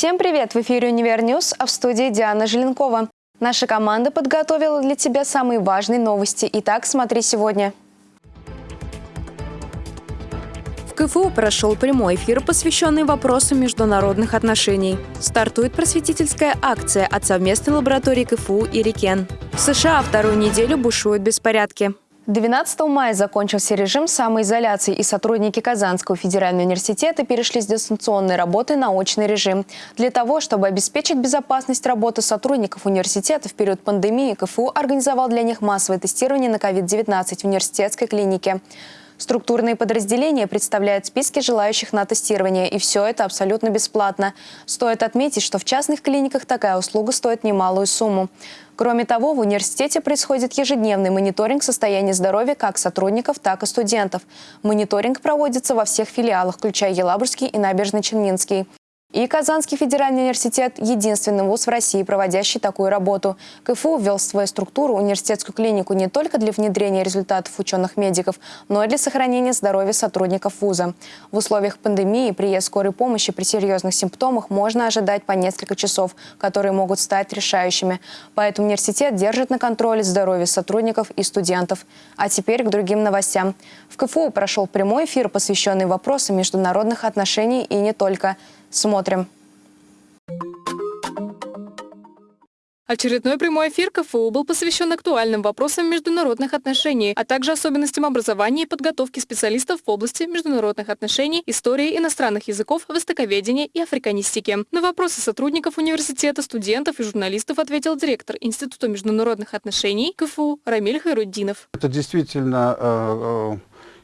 Всем привет! В эфире «Универ News», а в студии Диана Желенкова. Наша команда подготовила для тебя самые важные новости. Итак, смотри сегодня. В КФУ прошел прямой эфир, посвященный вопросам международных отношений. Стартует просветительская акция от совместной лаборатории КФУ и Рикен. В США вторую неделю бушуют беспорядки. 12 мая закончился режим самоизоляции, и сотрудники Казанского федерального университета перешли с дистанционной работы на очный режим. Для того, чтобы обеспечить безопасность работы сотрудников университета в период пандемии, КФУ организовал для них массовое тестирование на COVID-19 в университетской клинике. Структурные подразделения представляют списки желающих на тестирование, и все это абсолютно бесплатно. Стоит отметить, что в частных клиниках такая услуга стоит немалую сумму. Кроме того, в университете происходит ежедневный мониторинг состояния здоровья как сотрудников, так и студентов. Мониторинг проводится во всех филиалах, включая Елабужский и Набережно-Челнинский. И Казанский федеральный университет – единственный вуз в России, проводящий такую работу. КФУ ввел в свою структуру университетскую клинику не только для внедрения результатов ученых-медиков, но и для сохранения здоровья сотрудников вуза. В условиях пандемии приезд скорой помощи при серьезных симптомах можно ожидать по несколько часов, которые могут стать решающими. Поэтому университет держит на контроле здоровье сотрудников и студентов. А теперь к другим новостям. В КФУ прошел прямой эфир, посвященный вопросам международных отношений и не только – Смотрим. Очередной прямой эфир КФУ был посвящен актуальным вопросам международных отношений, а также особенностям образования и подготовки специалистов в области международных отношений, истории иностранных языков, востоковедения и африканистики. На вопросы сотрудников университета, студентов и журналистов ответил директор Института международных отношений КФУ Рамиль Хайруддинов. Это действительно э, э,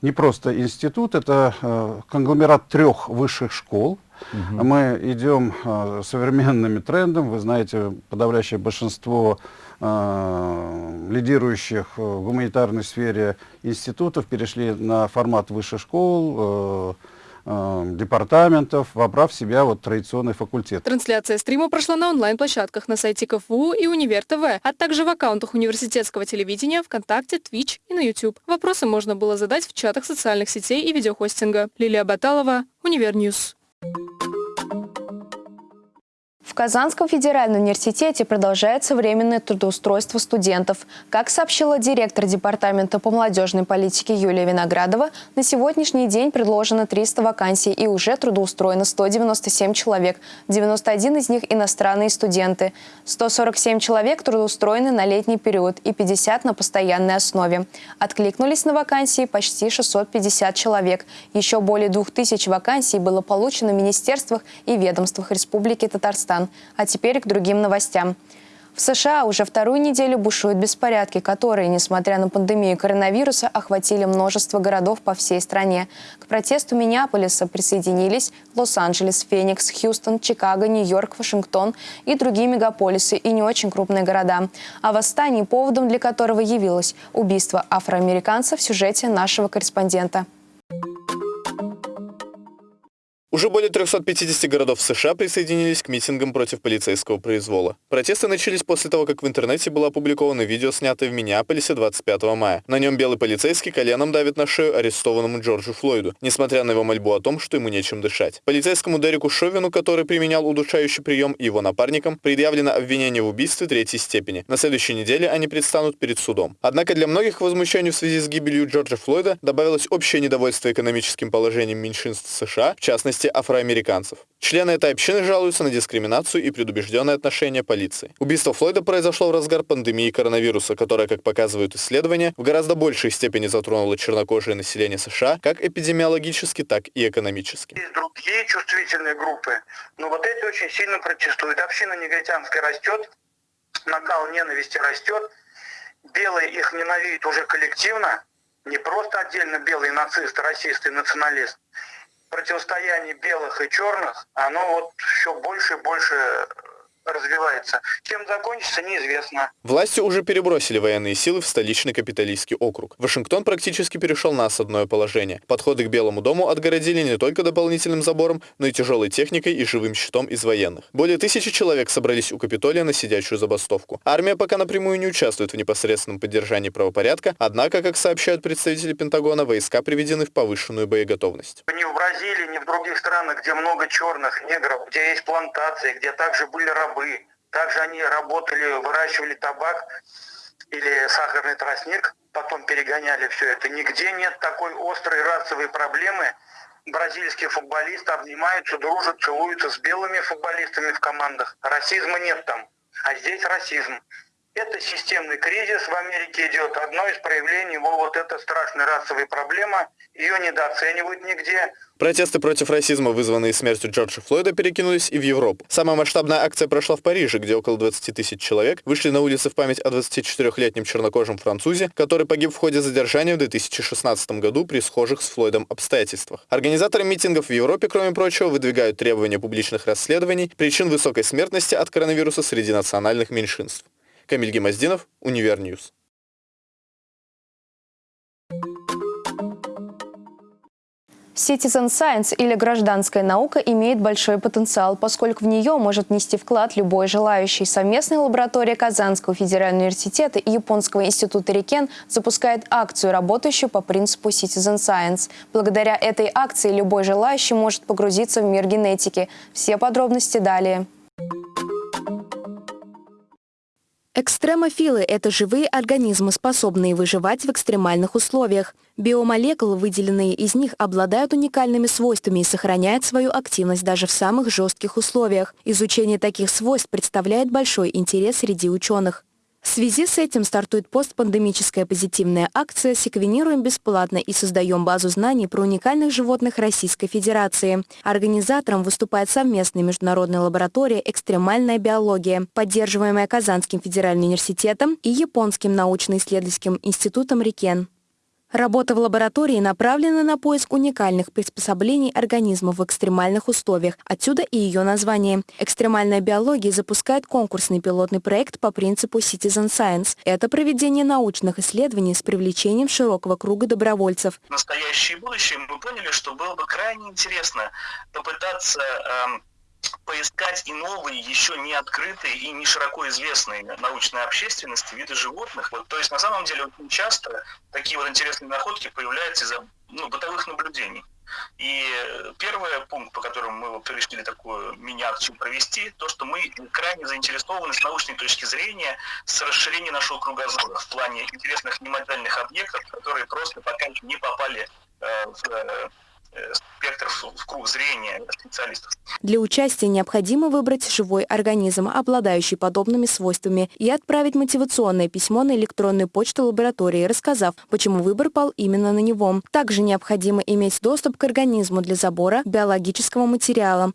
не просто институт, это э, конгломерат трех высших школ, Угу. Мы идем э, современными трендами. Вы знаете, подавляющее большинство э, лидирующих в гуманитарной сфере институтов перешли на формат высших школ, э, департаментов, вобрав в себя вот традиционный факультет. Трансляция стрима прошла на онлайн-площадках на сайте КФУ и Универ ТВ, а также в аккаунтах университетского телевидения, ВКонтакте, Twitch и на YouTube. Вопросы можно было задать в чатах социальных сетей и видеохостинга. Лилия Баталова, Универ News. В Казанском федеральном университете продолжается временное трудоустройство студентов. Как сообщила директор Департамента по молодежной политике Юлия Виноградова, на сегодняшний день предложено 300 вакансий и уже трудоустроено 197 человек. 91 из них иностранные студенты. 147 человек трудоустроены на летний период и 50 на постоянной основе. Откликнулись на вакансии почти 650 человек. Еще более 2000 вакансий было получено в министерствах и ведомствах Республики Татарстан. А теперь к другим новостям. В США уже вторую неделю бушуют беспорядки, которые, несмотря на пандемию коронавируса, охватили множество городов по всей стране. К протесту Миннеаполиса присоединились Лос-Анджелес, Феникс, Хьюстон, Чикаго, Нью-Йорк, Вашингтон и другие мегаполисы и не очень крупные города. А восстание, поводом для которого явилось убийство афроамериканца в сюжете нашего корреспондента. Уже более 350 городов США присоединились к митингам против полицейского произвола. Протесты начались после того, как в интернете было опубликовано видео, снятое в Миннеаполисе 25 мая. На нем белый полицейский коленом давит на шею арестованному Джорджу Флойду, несмотря на его мольбу о том, что ему нечем дышать. Полицейскому Дереку Шовину, который применял удушающий прием, и его напарникам предъявлено обвинение в убийстве третьей степени. На следующей неделе они предстанут перед судом. Однако для многих возмущений в связи с гибелью Джорджа Флойда добавилось общее недовольство экономическим положением меньшинств США, в частности, частности афроамериканцев. Члены этой общины жалуются на дискриминацию и предубежденное отношение полиции. Убийство Флойда произошло в разгар пандемии коронавируса, которая, как показывают исследования, в гораздо большей степени затронула чернокожее население США как эпидемиологически, так и экономически. Есть другие чувствительные группы, но вот эти очень сильно протестуют. Община негритянская растет, накал ненависти растет, белые их ненавидят уже коллективно, не просто отдельно белые нацисты, расисты, националисты, противостояние белых и черных, оно вот все больше и больше развивается. Чем закончится, неизвестно. Власти уже перебросили военные силы в столичный капиталистский округ. Вашингтон практически перешел на осадное положение. Подходы к Белому дому отгородили не только дополнительным забором, но и тяжелой техникой и живым щитом из военных. Более тысячи человек собрались у Капитолия на сидячую забастовку. Армия пока напрямую не участвует в непосредственном поддержании правопорядка, однако, как сообщают представители Пентагона, войска приведены в повышенную боеготовность. Ни в Бразилии, ни в других странах, где много черных негров, где есть плантации, где также были рабы, рабы. Также они работали, выращивали табак или сахарный тростник, потом перегоняли все это. Нигде нет такой острой расовой проблемы. Бразильские футболисты обнимаются, дружат, целуются с белыми футболистами в командах. Расизма нет там, а здесь расизм. Это системный кризис в Америке идет. Одно из проявлений его вот эта страшная расовая проблема. Ее недооценивают нигде. Протесты против расизма, вызванные смертью Джорджа Флойда, перекинулись и в Европу. Самая масштабная акция прошла в Париже, где около 20 тысяч человек вышли на улицы в память о 24-летнем чернокожем французе, который погиб в ходе задержания в 2016 году при схожих с Флойдом обстоятельствах. Организаторы митингов в Европе, кроме прочего, выдвигают требования публичных расследований причин высокой смертности от коронавируса среди национальных меньшинств. Камиль Гемоздинов, Универ News. Citizen Science или гражданская наука имеет большой потенциал, поскольку в нее может нести вклад любой желающий. Совместная лаборатория Казанского федерального университета и Японского института Рикен запускает акцию, работающую по принципу Citizen Science. Благодаря этой акции любой желающий может погрузиться в мир генетики. Все подробности далее. Экстремофилы – это живые организмы, способные выживать в экстремальных условиях. Биомолекулы, выделенные из них, обладают уникальными свойствами и сохраняют свою активность даже в самых жестких условиях. Изучение таких свойств представляет большой интерес среди ученых. В связи с этим стартует постпандемическая позитивная акция «Секвенируем бесплатно и создаем базу знаний про уникальных животных Российской Федерации». Организатором выступает совместная международная лаборатория «Экстремальная биология», поддерживаемая Казанским федеральным университетом и Японским научно-исследовательским институтом «Рикен». Работа в лаборатории направлена на поиск уникальных приспособлений организмов в экстремальных условиях. Отсюда и ее название. Экстремальная биология запускает конкурсный пилотный проект по принципу Citizen Science. Это проведение научных исследований с привлечением широкого круга добровольцев. Настоящее и будущее мы поняли, что было бы крайне интересно попытаться эм, поискать и новые, еще не открытые и не широко известные научной общественности виды животных. Вот, то есть на самом деле очень часто такие вот интересные находки появляются из-за ну, бытовых наблюдений. И первый пункт, по которому мы решили такую мини-акцию провести, то, что мы крайне заинтересованы с научной точки зрения с расширением нашего кругозора в плане интересных немодельных объектов, которые просто пока не попали э, в э, спектр в круг зрения специалистов. Для участия необходимо выбрать живой организм, обладающий подобными свойствами, и отправить мотивационное письмо на электронную почту лаборатории, рассказав, почему выбор пал именно на него. Также необходимо иметь доступ к организму для забора биологического материала.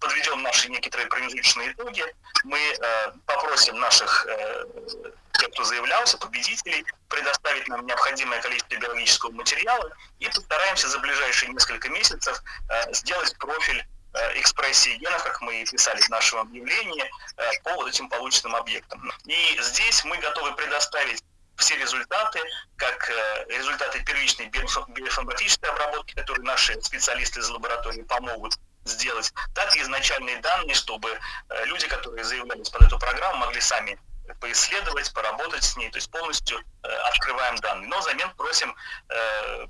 Подведем наши некоторые промежуточные итоги, мы э, попросим наших э, тех, кто заявлялся, победителей, предоставить нам необходимое количество биологического материала и постараемся за ближайшие несколько месяцев э, сделать профиль э, экспрессии генов, как мы и писали в нашем объявлении, э, по вот этим полученным объектам. И здесь мы готовы предоставить все результаты, как результаты первичной биоинформатической обработки, которые наши специалисты из лаборатории помогут сделать, так и изначальные данные, чтобы люди, которые заявлялись под эту программу, могли сами поисследовать, поработать с ней, то есть полностью э, открываем данные. Но взамен просим э,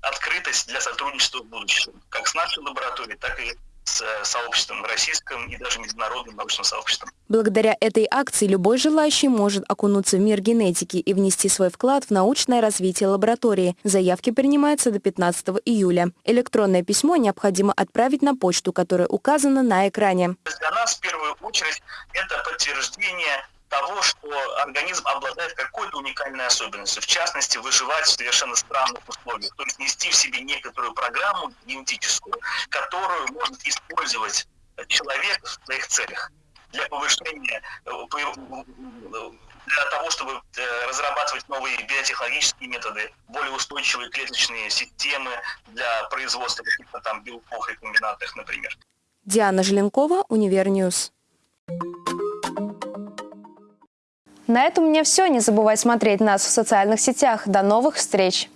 открытость для сотрудничества в будущем, как с нашей лабораторией, так и с э, сообществом российским и даже международным научным сообществом. Благодаря этой акции любой желающий может окунуться в мир генетики и внести свой вклад в научное развитие лаборатории. Заявки принимаются до 15 июля. Электронное письмо необходимо отправить на почту, которая указана на экране. Для нас в первую очередь это подтверждение того, что организм обладает какой-то уникальной особенностью, в частности, выживать в совершенно странных условиях, то есть нести в себе некоторую программу генетическую, которую может использовать человек в своих целях для повышения, э, для того, чтобы э, разрабатывать новые биотехнологические методы, более устойчивые клеточные системы для производства каких-то там белков рекомбинантных, например. Диана Желенкова, Универ News. На этом у меня все. Не забывай смотреть нас в социальных сетях. До новых встреч!